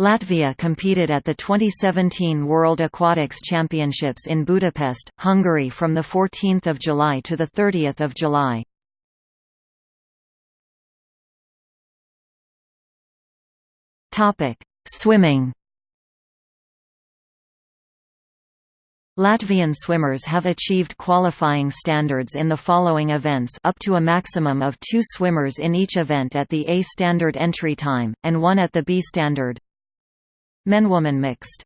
Latvia competed at the 2017 World Aquatics Championships in Budapest, Hungary from 14 July to 30 July. Swimming Latvian swimmers have achieved qualifying standards in the following events up to a maximum of two swimmers in each event at the A standard entry time, and one at the B standard. Men-woman mixed